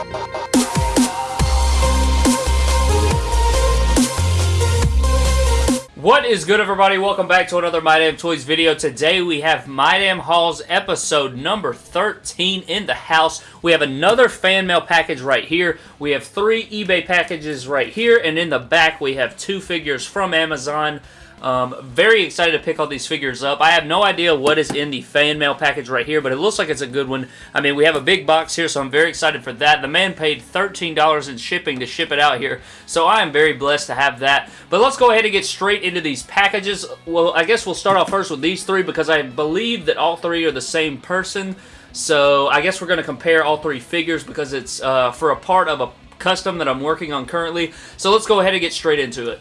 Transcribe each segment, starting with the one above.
What is good everybody? Welcome back to another My Damn Toys video. Today we have My Damn Hauls episode number 13 in the house. We have another fan mail package right here. We have three eBay packages right here. And in the back we have two figures from Amazon. Um, very excited to pick all these figures up. I have no idea what is in the fan mail package right here, but it looks like it's a good one. I mean, we have a big box here, so I'm very excited for that. The man paid $13 in shipping to ship it out here, so I am very blessed to have that. But let's go ahead and get straight into these packages. Well, I guess we'll start off first with these three because I believe that all three are the same person. So I guess we're going to compare all three figures because it's uh, for a part of a custom that I'm working on currently. So let's go ahead and get straight into it.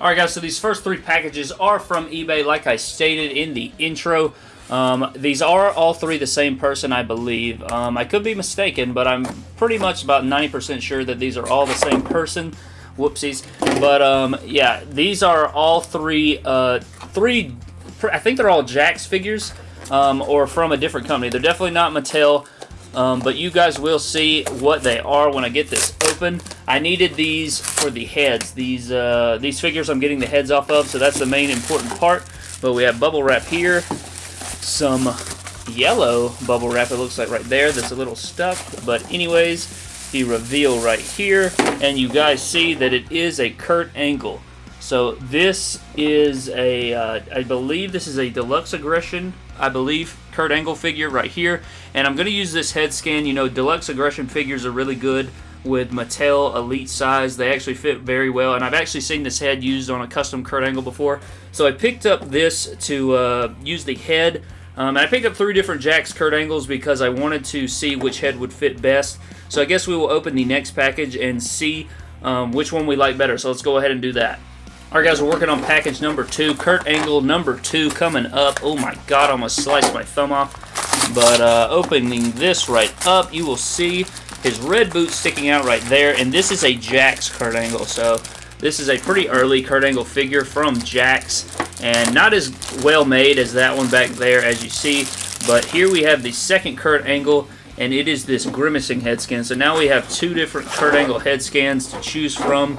Alright guys, so these first three packages are from eBay like I stated in the intro. Um, these are all three the same person, I believe. Um, I could be mistaken, but I'm pretty much about 90% sure that these are all the same person. Whoopsies. But, um, yeah, these are all three, uh, three, I think they're all Jakks figures, um, or from a different company. They're definitely not Mattel. Um, but you guys will see what they are when I get this open. I needed these for the heads. These uh, these figures I'm getting the heads off of, so that's the main important part. But we have bubble wrap here, some yellow bubble wrap it looks like right there that's a little stuck. But anyways, the reveal right here, and you guys see that it is a Kurt Angle. So this is a, uh, I believe this is a Deluxe Aggression, I believe, Kurt Angle figure right here. And I'm going to use this head scan. You know, Deluxe Aggression figures are really good with Mattel Elite size. They actually fit very well, and I've actually seen this head used on a custom Kurt Angle before. So I picked up this to uh, use the head. Um, and I picked up three different Jakks Kurt Angles because I wanted to see which head would fit best. So I guess we will open the next package and see um, which one we like better. So let's go ahead and do that. Alright guys, we're working on package number two. Kurt Angle number two coming up. Oh my god, I almost sliced my thumb off. But uh, opening this right up, you will see his red boot sticking out right there. And this is a Jakks Kurt Angle. So this is a pretty early Kurt Angle figure from Jakks. And not as well made as that one back there as you see. But here we have the second Kurt Angle and it is this grimacing head scan. So now we have two different Kurt Angle head scans to choose from.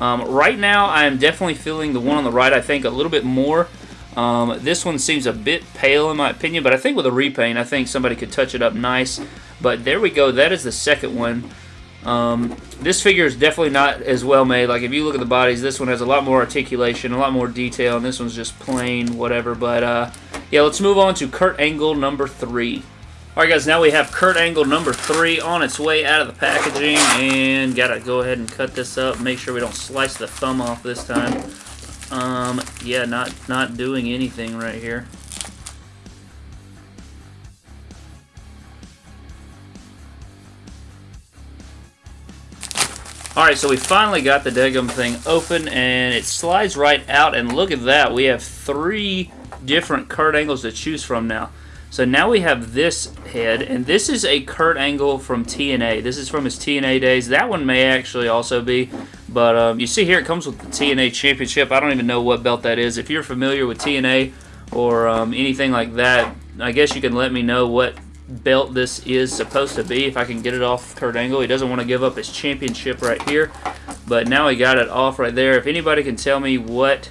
Um, right now, I am definitely feeling the one on the right, I think, a little bit more. Um, this one seems a bit pale in my opinion, but I think with a repaint, I think somebody could touch it up nice. But there we go. That is the second one. Um, this figure is definitely not as well made. Like, if you look at the bodies, this one has a lot more articulation, a lot more detail, and this one's just plain whatever. But, uh, yeah, let's move on to Kurt Angle number three. Alright guys, now we have Kurt Angle number 3 on its way out of the packaging and gotta go ahead and cut this up, make sure we don't slice the thumb off this time. Um, yeah, not, not doing anything right here. Alright, so we finally got the Degum thing open and it slides right out and look at that, we have three different Kurt Angles to choose from now. So now we have this head, and this is a Kurt Angle from TNA. This is from his TNA days. That one may actually also be, but um, you see here it comes with the TNA Championship. I don't even know what belt that is. If you're familiar with TNA or um, anything like that, I guess you can let me know what belt this is supposed to be if I can get it off Kurt Angle. He doesn't want to give up his championship right here, but now he got it off right there. If anybody can tell me what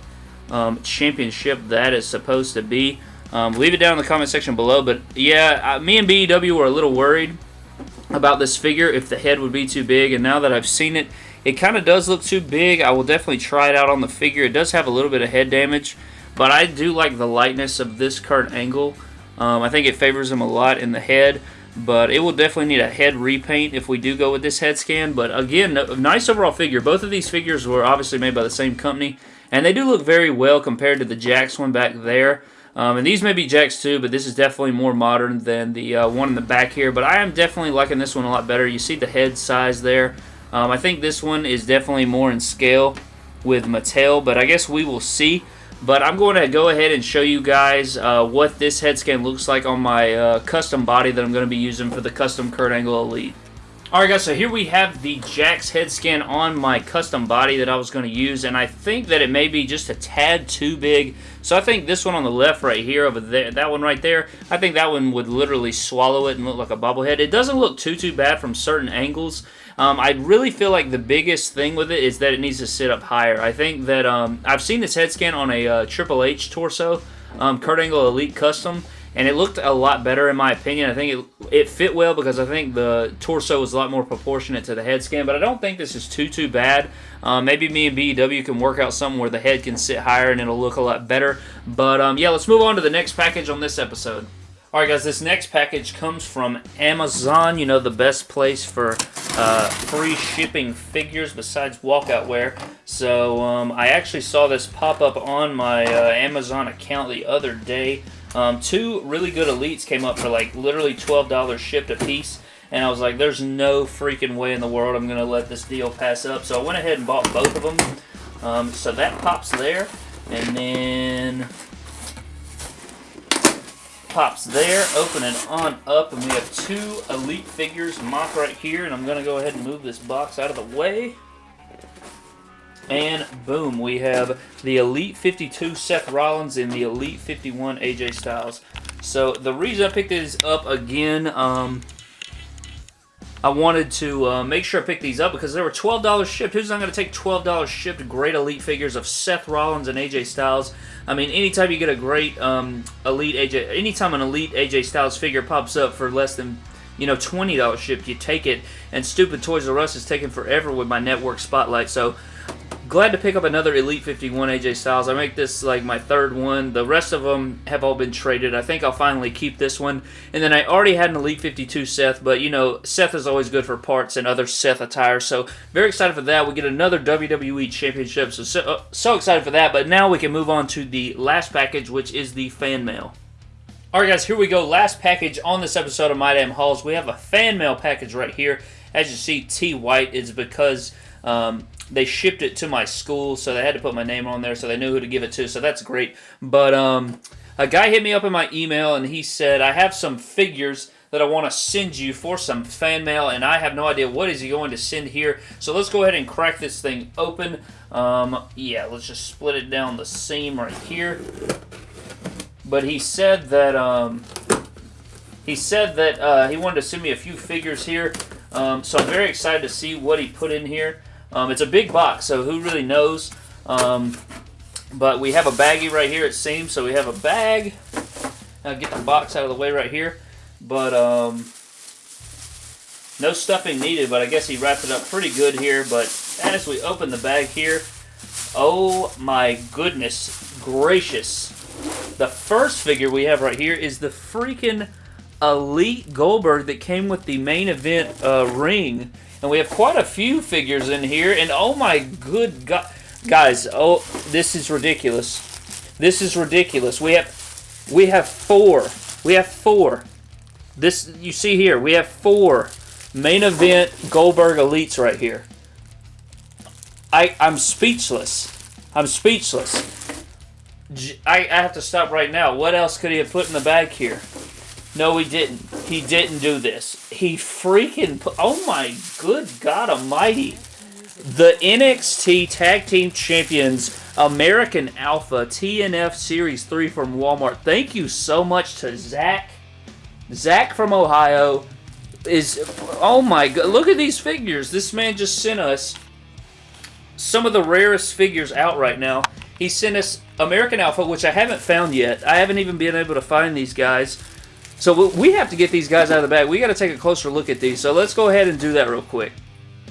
um, championship that is supposed to be, um, leave it down in the comment section below. But yeah, uh, me and BEW were a little worried about this figure if the head would be too big. And now that I've seen it, it kind of does look too big. I will definitely try it out on the figure. It does have a little bit of head damage. But I do like the lightness of this Kurt Angle. Um, I think it favors him a lot in the head. But it will definitely need a head repaint if we do go with this head scan. But again, nice overall figure. Both of these figures were obviously made by the same company. And they do look very well compared to the Jakks one back there. Um, and these may be Jakks too, but this is definitely more modern than the uh, one in the back here. But I am definitely liking this one a lot better. You see the head size there. Um, I think this one is definitely more in scale with Mattel, but I guess we will see. But I'm going to go ahead and show you guys uh, what this head scan looks like on my uh, custom body that I'm going to be using for the custom Kurt Angle Elite. Alright guys, so here we have the Jakks head scan on my custom body that I was going to use, and I think that it may be just a tad too big. So I think this one on the left right here, over there, that one right there, I think that one would literally swallow it and look like a bobblehead. It doesn't look too, too bad from certain angles. Um, I really feel like the biggest thing with it is that it needs to sit up higher. I think that um, I've seen this head scan on a uh, Triple H torso, um, Kurt Angle Elite Custom, and it looked a lot better in my opinion. I think it, it fit well because I think the torso was a lot more proportionate to the head scan, but I don't think this is too, too bad. Uh, maybe me and BEW can work out something where the head can sit higher and it'll look a lot better. But um, yeah, let's move on to the next package on this episode. Alright guys, this next package comes from Amazon, you know, the best place for uh, free shipping figures besides walkout wear. So um, I actually saw this pop up on my uh, Amazon account the other day. Um, two really good elites came up for like literally $12 shipped a piece. And I was like, there's no freaking way in the world I'm going to let this deal pass up. So I went ahead and bought both of them. Um, so that pops there. And then pops there, opening on up, and we have two Elite figures mock right here, and I'm going to go ahead and move this box out of the way. And boom, we have the Elite 52 Seth Rollins and the Elite 51 AJ Styles. So the reason I picked these up again, um, I wanted to uh, make sure I picked these up because they were $12 shipped. Who's not going to take $12 shipped great Elite figures of Seth Rollins and AJ Styles? I mean, anytime you get a great um, Elite AJ, anytime an Elite AJ Styles figure pops up for less than you know, $20 shipped, you take it. And stupid Toys R Us is taking forever with my network spotlight. So glad to pick up another Elite 51 AJ Styles. I make this like my third one. The rest of them have all been traded. I think I'll finally keep this one. And then I already had an Elite 52 Seth, but you know, Seth is always good for parts and other Seth attire. So very excited for that. We get another WWE Championship. So, so, uh, so excited for that. But now we can move on to the last package, which is the fan mail. Alright guys, here we go. Last package on this episode of My Damn Hauls. We have a fan mail package right here. As you see, T White is because um, they shipped it to my school, so they had to put my name on there, so they knew who to give it to, so that's great. But um, a guy hit me up in my email, and he said, I have some figures that I want to send you for some fan mail, and I have no idea what is he going to send here. So let's go ahead and crack this thing open. Um, yeah, let's just split it down the seam right here. But he said that um, he said that uh, he wanted to send me a few figures here. Um, so I'm very excited to see what he put in here. Um, it's a big box, so who really knows? Um, but we have a baggie right here, it seems. So we have a bag. I'll get the box out of the way right here. But um, no stuffing needed, but I guess he wrapped it up pretty good here. But as we open the bag here, oh my goodness gracious. The first figure we have right here is the freaking Elite Goldberg that came with the main event uh, ring. And we have quite a few figures in here. And oh my good God. Guys, oh, this is ridiculous. This is ridiculous. We have, we have four. We have four. This, you see here, we have four main event Goldberg Elites right here. I, I'm speechless. I'm speechless. I, I have to stop right now. What else could he have put in the bag here? No, he didn't. He didn't do this. He freaking oh my good God almighty. The NXT Tag Team Champions American Alpha TNF Series 3 from Walmart. Thank you so much to Zach. Zach from Ohio is, oh my God, look at these figures. This man just sent us some of the rarest figures out right now. He sent us American Alpha, which I haven't found yet. I haven't even been able to find these guys. So we have to get these guys out of the bag. We got to take a closer look at these. So let's go ahead and do that real quick.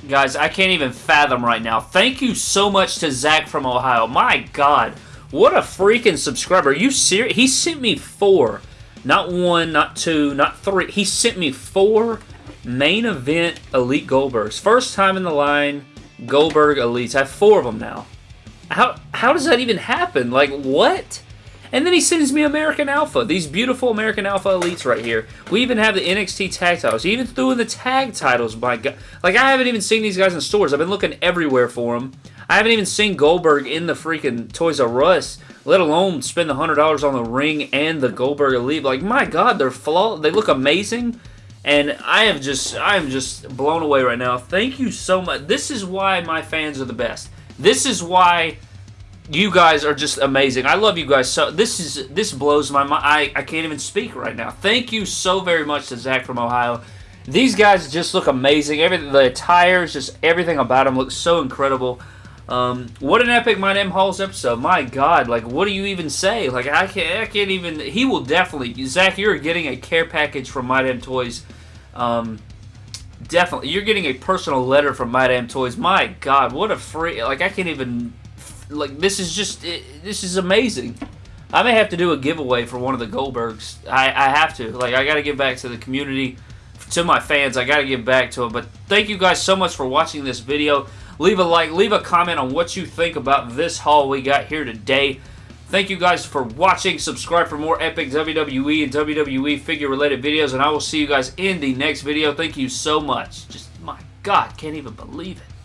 Guys, I can't even fathom right now. Thank you so much to Zach from Ohio. My God, what a freaking subscriber. You serious? He sent me four. Not one, not two, not three. He sent me four main event Elite Goldbergs. First time in the line, Goldberg Elites. I have four of them now. How, how does that even happen? Like, what? And then he sends me American Alpha, these beautiful American Alpha Elites right here. We even have the NXT tag titles. He even threw in the tag titles, my God. Like, I haven't even seen these guys in stores. I've been looking everywhere for them. I haven't even seen Goldberg in the freaking Toys R Us, let alone spend the $100 on the ring and the Goldberg Elite. Like, my God, they're flawed. They look amazing. And I am just I am just blown away right now. Thank you so much. This is why my fans are the best. This is why you guys are just amazing. I love you guys so. This is this blows my mind. I, I can't even speak right now. Thank you so very much to Zach from Ohio. These guys just look amazing. Everything, the attires, just everything about them looks so incredible. Um, what an epic My Damn Hauls episode. My God, like, what do you even say? Like, I can't, I can't even, he will definitely, Zach, you're getting a care package from My Damn Toys. Um, definitely, you're getting a personal letter from My Damn Toys. My God, what a free, like, I can't even, like, this is just, it, this is amazing. I may have to do a giveaway for one of the Goldbergs. I, I have to. Like, I got to give back to the community, to my fans. I got to give back to them. But thank you guys so much for watching this video. Leave a like, leave a comment on what you think about this haul we got here today. Thank you guys for watching. Subscribe for more epic WWE and WWE figure related videos, and I will see you guys in the next video. Thank you so much. Just, my God, can't even believe it.